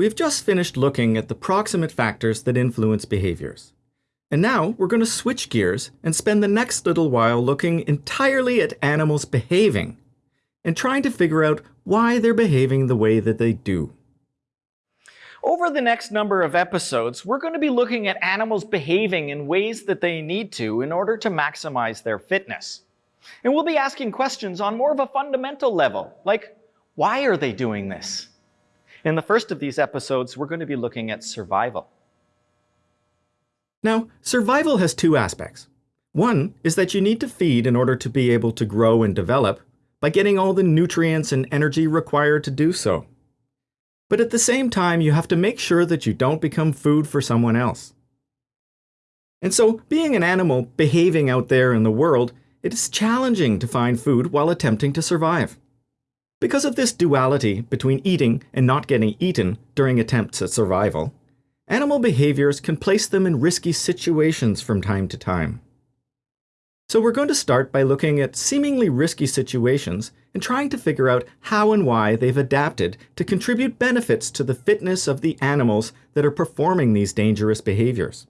We have just finished looking at the proximate factors that influence behaviors. And now we're going to switch gears and spend the next little while looking entirely at animals behaving and trying to figure out why they're behaving the way that they do. Over the next number of episodes, we're going to be looking at animals behaving in ways that they need to in order to maximize their fitness. And we'll be asking questions on more of a fundamental level, like why are they doing this? In the first of these episodes, we're going to be looking at survival. Now, survival has two aspects. One is that you need to feed in order to be able to grow and develop by getting all the nutrients and energy required to do so. But at the same time, you have to make sure that you don't become food for someone else. And so, being an animal behaving out there in the world, it is challenging to find food while attempting to survive. Because of this duality between eating and not getting eaten during attempts at survival, animal behaviors can place them in risky situations from time to time. So we're going to start by looking at seemingly risky situations and trying to figure out how and why they've adapted to contribute benefits to the fitness of the animals that are performing these dangerous behaviors.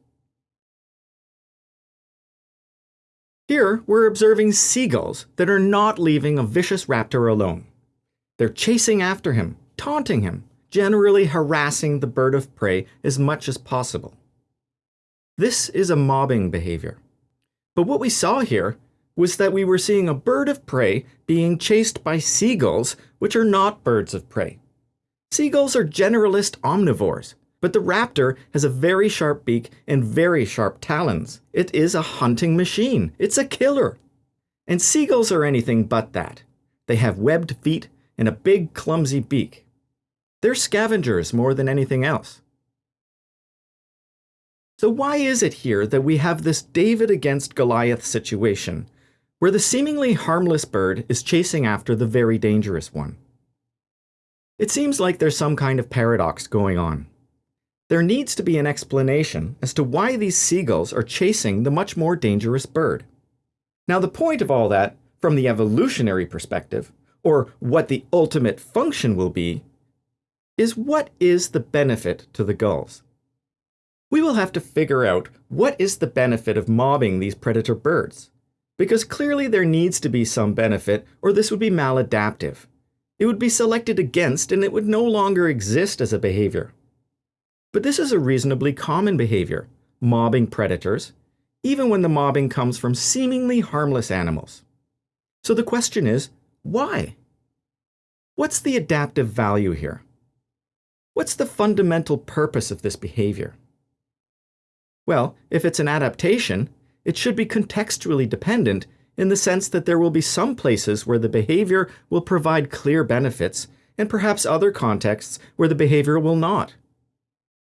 Here, we're observing seagulls that are not leaving a vicious raptor alone. They're chasing after him, taunting him, generally harassing the bird of prey as much as possible. This is a mobbing behavior. But what we saw here was that we were seeing a bird of prey being chased by seagulls, which are not birds of prey. Seagulls are generalist omnivores, but the raptor has a very sharp beak and very sharp talons. It is a hunting machine. It's a killer. And seagulls are anything but that. They have webbed feet and a big clumsy beak. They're scavengers more than anything else. So why is it here that we have this David against Goliath situation, where the seemingly harmless bird is chasing after the very dangerous one? It seems like there's some kind of paradox going on. There needs to be an explanation as to why these seagulls are chasing the much more dangerous bird. Now the point of all that, from the evolutionary perspective, or what the ultimate function will be, is what is the benefit to the gulls? we will have to figure out what is the benefit of mobbing these predator birds. Because clearly there needs to be some benefit or this would be maladaptive. It would be selected against and it would no longer exist as a behavior. But this is a reasonably common behavior, mobbing predators, even when the mobbing comes from seemingly harmless animals. So the question is, why? What's the adaptive value here? What's the fundamental purpose of this behavior? Well, if it's an adaptation, it should be contextually dependent in the sense that there will be some places where the behavior will provide clear benefits and perhaps other contexts where the behavior will not.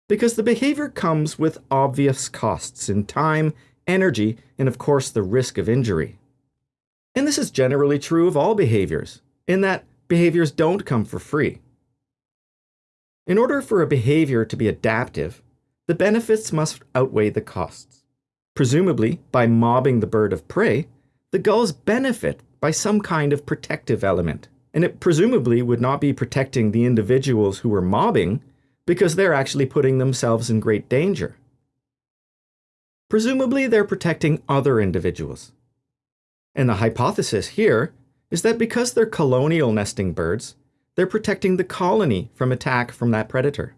Because the behavior comes with obvious costs in time, energy, and of course the risk of injury. And this is generally true of all behaviors, in that behaviors don't come for free. In order for a behavior to be adaptive, the benefits must outweigh the costs. Presumably, by mobbing the bird of prey, the gulls benefit by some kind of protective element, and it presumably would not be protecting the individuals who were mobbing because they're actually putting themselves in great danger. Presumably, they're protecting other individuals. And the hypothesis here is that because they're colonial nesting birds, they're protecting the colony from attack from that predator.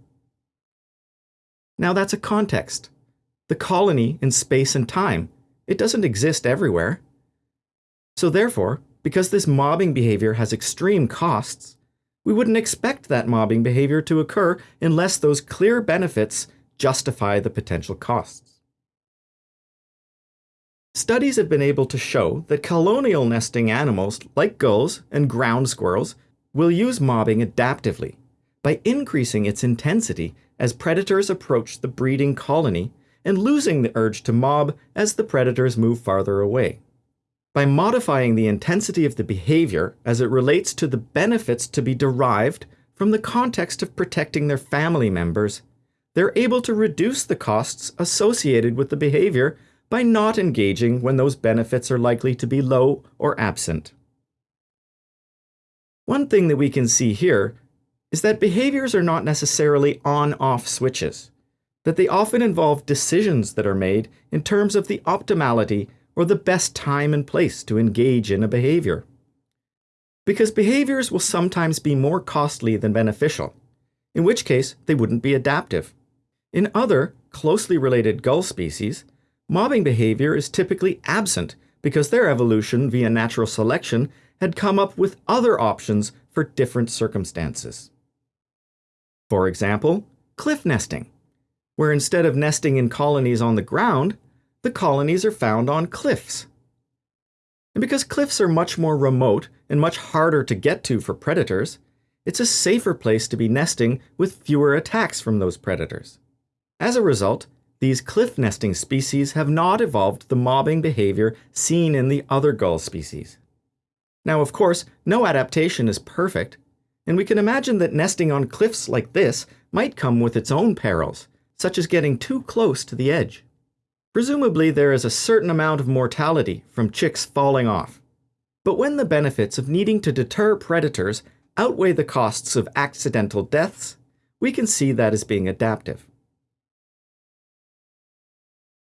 Now that's a context. The colony in space and time, it doesn't exist everywhere. So therefore, because this mobbing behavior has extreme costs, we wouldn't expect that mobbing behavior to occur unless those clear benefits justify the potential costs. Studies have been able to show that colonial nesting animals like gulls and ground squirrels will use mobbing adaptively by increasing its intensity as predators approach the breeding colony and losing the urge to mob as the predators move farther away. By modifying the intensity of the behavior as it relates to the benefits to be derived from the context of protecting their family members, they're able to reduce the costs associated with the behavior by not engaging when those benefits are likely to be low or absent. One thing that we can see here is that behaviors are not necessarily on off switches, that they often involve decisions that are made in terms of the optimality or the best time and place to engage in a behavior. Because behaviors will sometimes be more costly than beneficial, in which case they wouldn't be adaptive. In other, closely related gull species, mobbing behavior is typically absent because their evolution via natural selection had come up with other options for different circumstances. For example, cliff nesting, where instead of nesting in colonies on the ground, the colonies are found on cliffs. And because cliffs are much more remote and much harder to get to for predators, it's a safer place to be nesting with fewer attacks from those predators. As a result, these cliff nesting species have not evolved the mobbing behavior seen in the other gull species. Now, of course, no adaptation is perfect, and we can imagine that nesting on cliffs like this might come with its own perils, such as getting too close to the edge. Presumably, there is a certain amount of mortality from chicks falling off. But when the benefits of needing to deter predators outweigh the costs of accidental deaths, we can see that as being adaptive.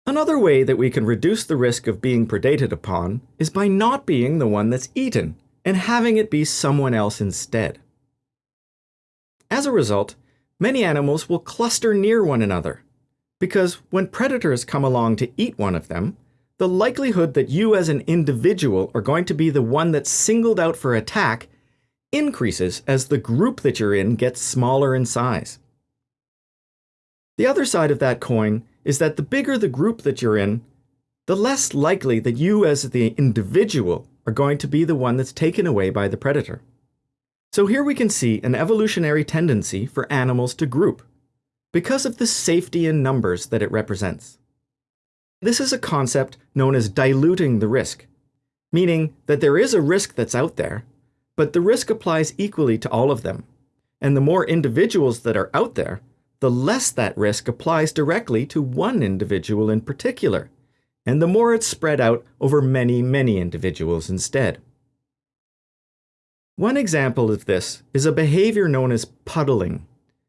Another way that we can reduce the risk of being predated upon is by not being the one that's eaten and having it be someone else instead. As a result, many animals will cluster near one another, because when predators come along to eat one of them, the likelihood that you as an individual are going to be the one that's singled out for attack increases as the group that you're in gets smaller in size. The other side of that coin is that the bigger the group that you're in, the less likely that you as the individual are going to be the one that's taken away by the predator. So here we can see an evolutionary tendency for animals to group, because of the safety in numbers that it represents. This is a concept known as diluting the risk, meaning that there is a risk that's out there, but the risk applies equally to all of them. And the more individuals that are out there, the less that risk applies directly to one individual in particular, and the more it's spread out over many, many individuals instead. One example of this is a behavior known as puddling.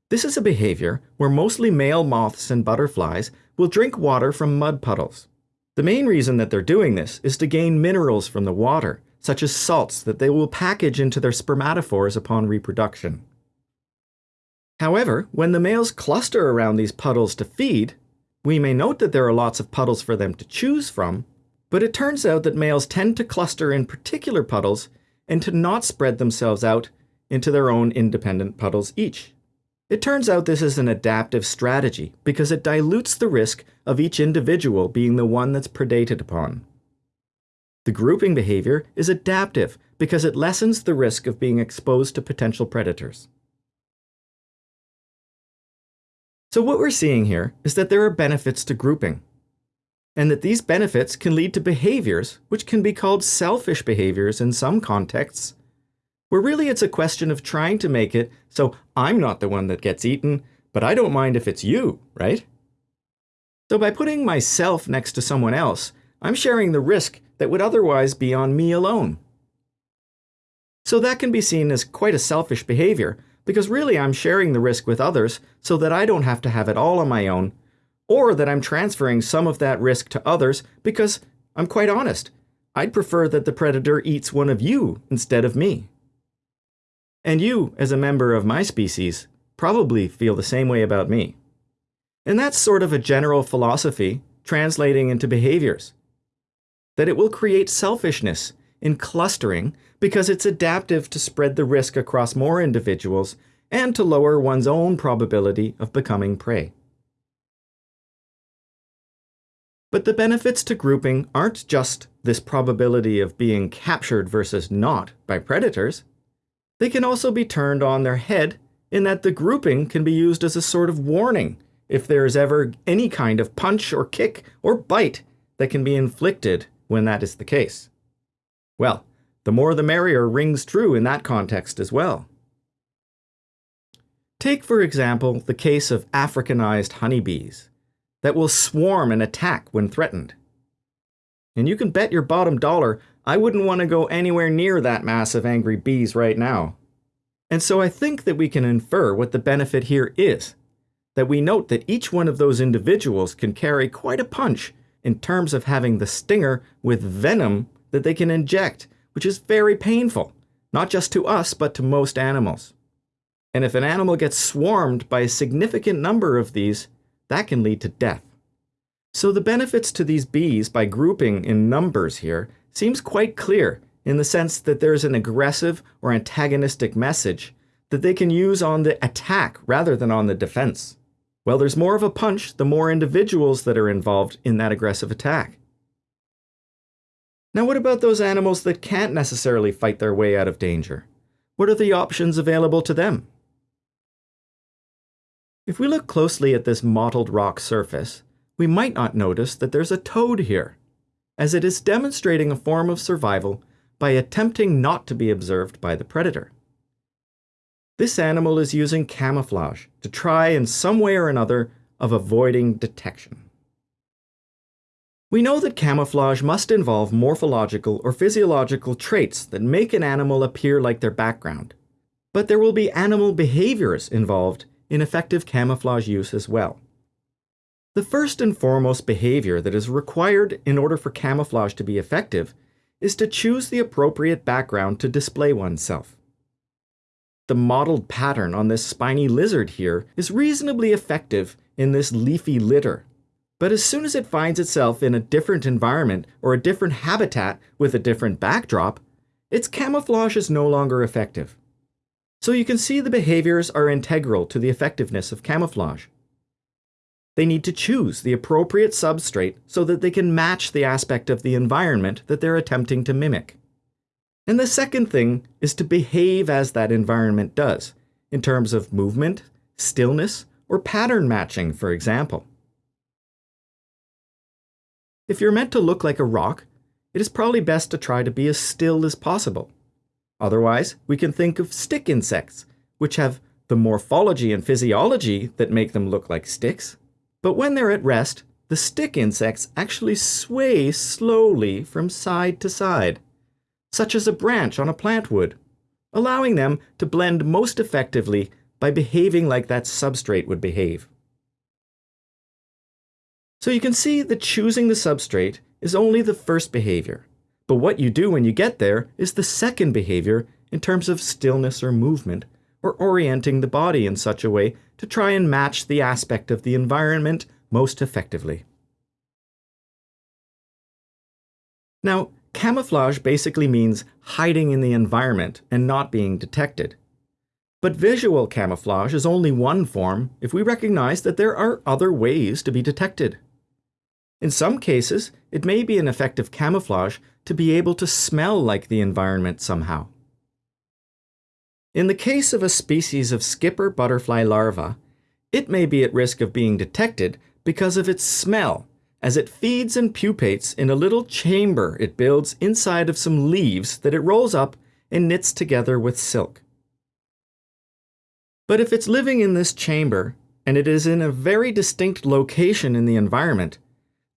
This is a behavior where mostly male moths and butterflies will drink water from mud puddles. The main reason that they're doing this is to gain minerals from the water, such as salts that they will package into their spermatophores upon reproduction. However, when the males cluster around these puddles to feed, we may note that there are lots of puddles for them to choose from, but it turns out that males tend to cluster in particular puddles and to not spread themselves out into their own independent puddles each. It turns out this is an adaptive strategy because it dilutes the risk of each individual being the one that's predated upon. The grouping behavior is adaptive because it lessens the risk of being exposed to potential predators. So what we're seeing here is that there are benefits to grouping, and that these benefits can lead to behaviors which can be called selfish behaviors in some contexts, where really it's a question of trying to make it so I'm not the one that gets eaten, but I don't mind if it's you, right? So by putting myself next to someone else, I'm sharing the risk that would otherwise be on me alone. So that can be seen as quite a selfish behavior, because really I'm sharing the risk with others so that I don't have to have it all on my own, or that I'm transferring some of that risk to others because I'm quite honest. I'd prefer that the predator eats one of you instead of me. And you, as a member of my species, probably feel the same way about me. And that's sort of a general philosophy translating into behaviors. That it will create selfishness in clustering because it's adaptive to spread the risk across more individuals and to lower one's own probability of becoming prey. But the benefits to grouping aren't just this probability of being captured versus not by predators. They can also be turned on their head in that the grouping can be used as a sort of warning if there is ever any kind of punch or kick or bite that can be inflicted when that is the case. Well, the more the merrier rings true in that context as well. Take, for example, the case of Africanized honeybees that will swarm and attack when threatened. And you can bet your bottom dollar I wouldn't want to go anywhere near that mass of angry bees right now. And so I think that we can infer what the benefit here is. That we note that each one of those individuals can carry quite a punch in terms of having the stinger with venom that they can inject, which is very painful, not just to us, but to most animals. And if an animal gets swarmed by a significant number of these, that can lead to death. So the benefits to these bees by grouping in numbers here seems quite clear in the sense that there's an aggressive or antagonistic message that they can use on the attack rather than on the defense. Well, there's more of a punch the more individuals that are involved in that aggressive attack. Now what about those animals that can't necessarily fight their way out of danger? What are the options available to them? If we look closely at this mottled rock surface, we might not notice that there's a toad here, as it is demonstrating a form of survival by attempting not to be observed by the predator. This animal is using camouflage to try in some way or another of avoiding detection. We know that camouflage must involve morphological or physiological traits that make an animal appear like their background. But there will be animal behaviors involved in effective camouflage use as well. The first and foremost behavior that is required in order for camouflage to be effective is to choose the appropriate background to display oneself. The mottled pattern on this spiny lizard here is reasonably effective in this leafy litter but as soon as it finds itself in a different environment or a different habitat with a different backdrop, its camouflage is no longer effective. So you can see the behaviors are integral to the effectiveness of camouflage. They need to choose the appropriate substrate so that they can match the aspect of the environment that they're attempting to mimic. And the second thing is to behave as that environment does, in terms of movement, stillness, or pattern matching, for example. If you're meant to look like a rock, it is probably best to try to be as still as possible. Otherwise, we can think of stick insects, which have the morphology and physiology that make them look like sticks. But when they're at rest, the stick insects actually sway slowly from side to side, such as a branch on a plant would, allowing them to blend most effectively by behaving like that substrate would behave. So you can see that choosing the substrate is only the first behavior. But what you do when you get there is the second behavior in terms of stillness or movement, or orienting the body in such a way to try and match the aspect of the environment most effectively. Now, camouflage basically means hiding in the environment and not being detected. But visual camouflage is only one form if we recognize that there are other ways to be detected. In some cases, it may be an effective camouflage to be able to smell like the environment somehow. In the case of a species of skipper butterfly larva, it may be at risk of being detected because of its smell, as it feeds and pupates in a little chamber it builds inside of some leaves that it rolls up and knits together with silk. But if it's living in this chamber, and it is in a very distinct location in the environment,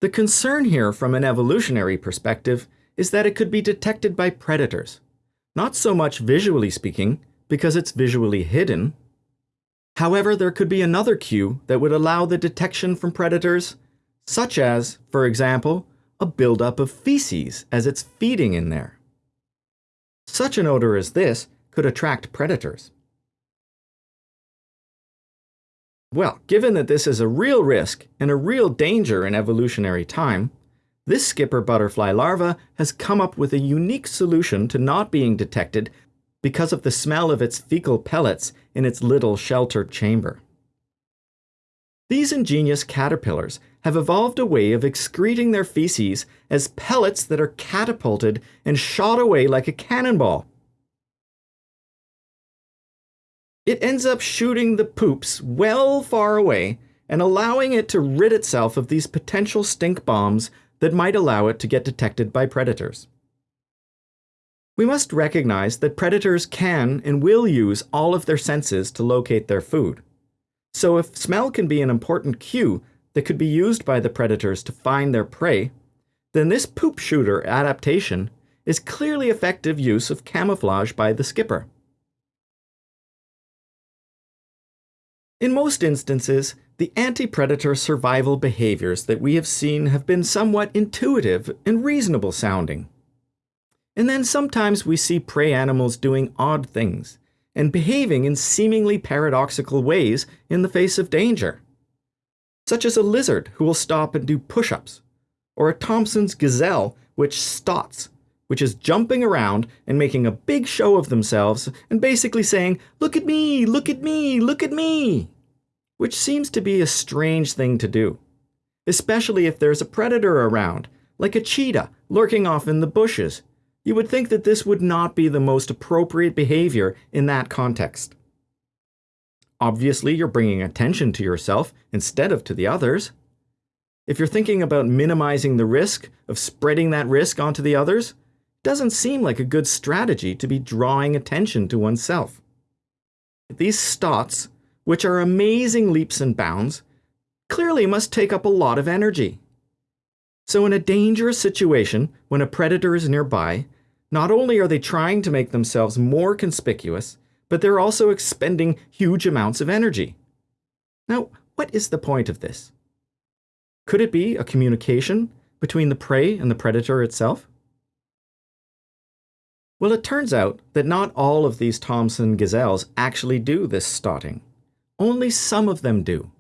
the concern here from an evolutionary perspective is that it could be detected by predators. Not so much visually speaking, because it's visually hidden. However, there could be another cue that would allow the detection from predators, such as, for example, a buildup of feces as it's feeding in there. Such an odor as this could attract predators. Well, given that this is a real risk and a real danger in evolutionary time, this skipper butterfly larva has come up with a unique solution to not being detected because of the smell of its fecal pellets in its little sheltered chamber. These ingenious caterpillars have evolved a way of excreting their feces as pellets that are catapulted and shot away like a cannonball. It ends up shooting the poops well far away and allowing it to rid itself of these potential stink bombs that might allow it to get detected by predators. We must recognize that predators can and will use all of their senses to locate their food. So if smell can be an important cue that could be used by the predators to find their prey, then this poop shooter adaptation is clearly effective use of camouflage by the skipper. In most instances, the anti-predator survival behaviors that we have seen have been somewhat intuitive and reasonable sounding. And then sometimes we see prey animals doing odd things and behaving in seemingly paradoxical ways in the face of danger. Such as a lizard who will stop and do push-ups, or a Thomson's gazelle which stots, which is jumping around and making a big show of themselves and basically saying, Look at me, look at me, look at me! Which seems to be a strange thing to do, especially if there's a predator around, like a cheetah lurking off in the bushes you would think that this would not be the most appropriate behavior in that context. Obviously, you're bringing attention to yourself instead of to the others. If you're thinking about minimizing the risk of spreading that risk onto the others, doesn't seem like a good strategy to be drawing attention to oneself. These stots, which are amazing leaps and bounds, clearly must take up a lot of energy. So in a dangerous situation, when a predator is nearby, not only are they trying to make themselves more conspicuous, but they're also expending huge amounts of energy. Now, what is the point of this? Could it be a communication between the prey and the predator itself? Well, it turns out that not all of these Thomson gazelles actually do this stotting. Only some of them do.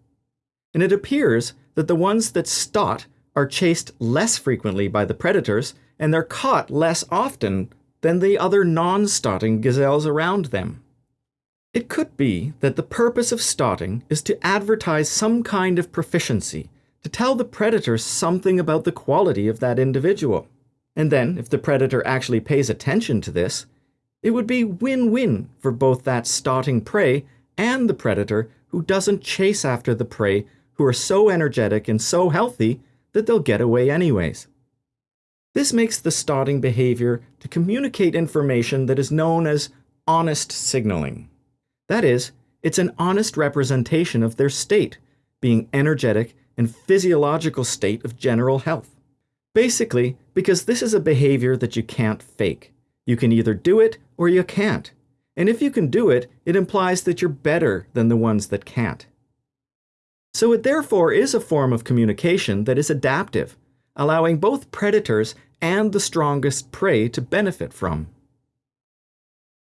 And it appears that the ones that stot are chased less frequently by the predators and they're caught less often than the other non-stotting gazelles around them. It could be that the purpose of stotting is to advertise some kind of proficiency, to tell the predator something about the quality of that individual. And then, if the predator actually pays attention to this, it would be win-win for both that stotting prey and the predator who doesn't chase after the prey who are so energetic and so healthy that they'll get away anyways. This makes the stotting behavior to communicate information that is known as honest signaling. That is, it's an honest representation of their state, being energetic and physiological state of general health. Basically, because this is a behavior that you can't fake. You can either do it or you can't. And if you can do it, it implies that you're better than the ones that can't. So it therefore is a form of communication that is adaptive, allowing both predators and the strongest prey to benefit from.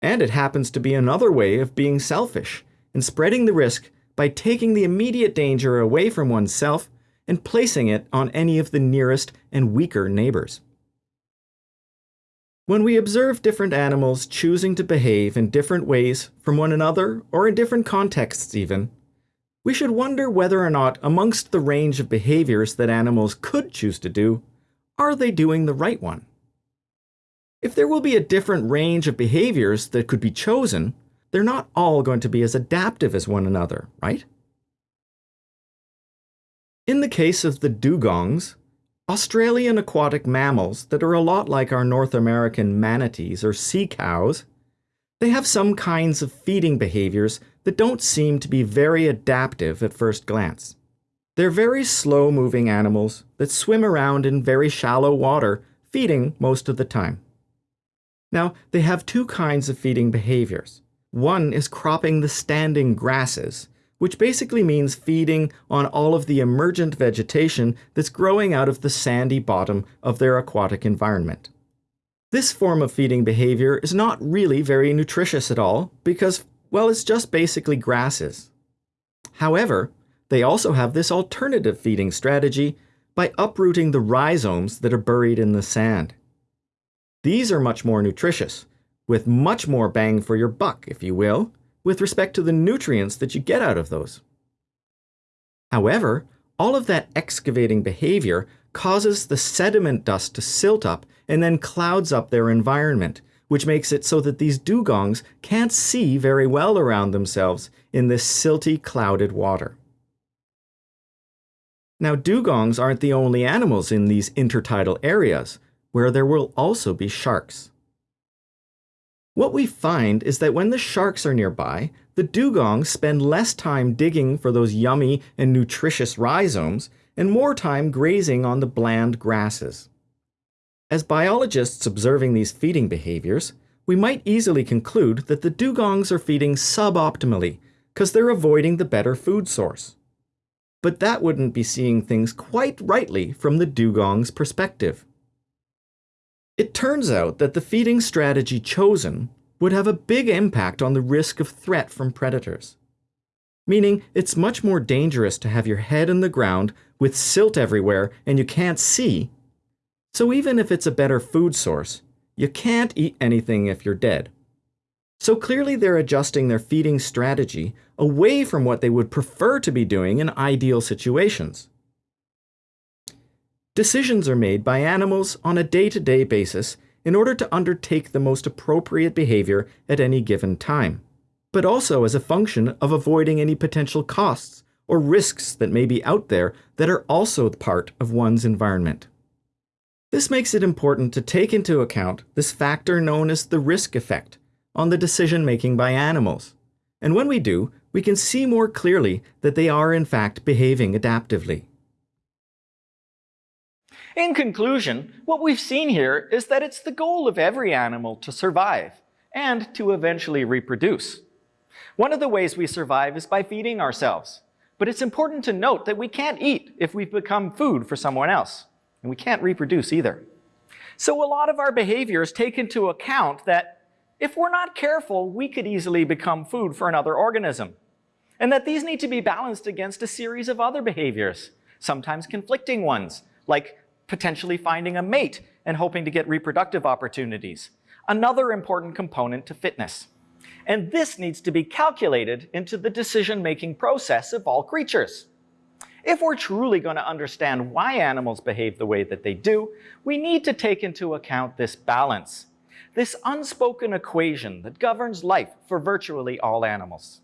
And it happens to be another way of being selfish and spreading the risk by taking the immediate danger away from oneself and placing it on any of the nearest and weaker neighbors. When we observe different animals choosing to behave in different ways from one another, or in different contexts even, we should wonder whether or not amongst the range of behaviors that animals could choose to do, are they doing the right one? If there will be a different range of behaviors that could be chosen, they're not all going to be as adaptive as one another, right? In the case of the dugongs, Australian aquatic mammals that are a lot like our North American manatees or sea cows, they have some kinds of feeding behaviors that don't seem to be very adaptive at first glance. They're very slow moving animals that swim around in very shallow water, feeding most of the time. Now, they have two kinds of feeding behaviors. One is cropping the standing grasses, which basically means feeding on all of the emergent vegetation that's growing out of the sandy bottom of their aquatic environment. This form of feeding behavior is not really very nutritious at all because, well, it's just basically grasses. However, they also have this alternative feeding strategy by uprooting the rhizomes that are buried in the sand. These are much more nutritious, with much more bang for your buck, if you will, with respect to the nutrients that you get out of those. However, all of that excavating behavior causes the sediment dust to silt up and then clouds up their environment, which makes it so that these dugongs can't see very well around themselves in this silty, clouded water. Now, dugongs aren't the only animals in these intertidal areas, where there will also be sharks. What we find is that when the sharks are nearby, the dugongs spend less time digging for those yummy and nutritious rhizomes and more time grazing on the bland grasses. As biologists observing these feeding behaviors, we might easily conclude that the dugongs are feeding suboptimally because they're avoiding the better food source. But that wouldn't be seeing things quite rightly from the dugong's perspective. It turns out that the feeding strategy chosen would have a big impact on the risk of threat from predators. Meaning, it's much more dangerous to have your head in the ground with silt everywhere and you can't see. So even if it's a better food source, you can't eat anything if you're dead. So clearly they're adjusting their feeding strategy away from what they would prefer to be doing in ideal situations. Decisions are made by animals on a day-to-day -day basis in order to undertake the most appropriate behavior at any given time, but also as a function of avoiding any potential costs or risks that may be out there that are also part of one's environment. This makes it important to take into account this factor known as the risk effect on the decision making by animals. And when we do, we can see more clearly that they are in fact behaving adaptively. In conclusion, what we've seen here is that it's the goal of every animal to survive and to eventually reproduce. One of the ways we survive is by feeding ourselves. But it's important to note that we can't eat if we've become food for someone else. And we can't reproduce either. So a lot of our behaviors take into account that if we're not careful, we could easily become food for another organism. And that these need to be balanced against a series of other behaviors, sometimes conflicting ones, like potentially finding a mate and hoping to get reproductive opportunities. Another important component to fitness. And this needs to be calculated into the decision-making process of all creatures. If we're truly going to understand why animals behave the way that they do, we need to take into account this balance, this unspoken equation that governs life for virtually all animals.